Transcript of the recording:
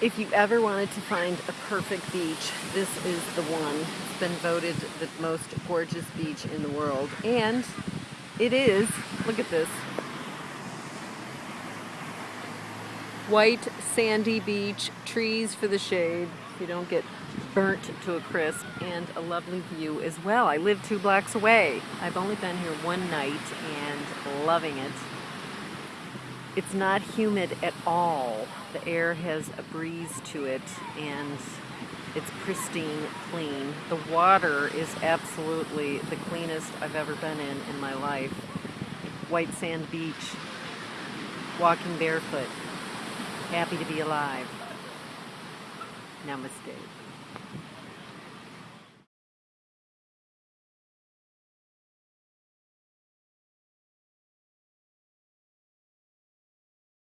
If you ever wanted to find a perfect beach, this is the one. It's been voted the most gorgeous beach in the world. And it is, look at this, white sandy beach, trees for the shade. You don't get burnt to a crisp and a lovely view as well. I live two blocks away. I've only been here one night and loving it. It's not humid at all. The air has a breeze to it and it's pristine clean. The water is absolutely the cleanest I've ever been in in my life. White sand beach, walking barefoot, happy to be alive. Namaste.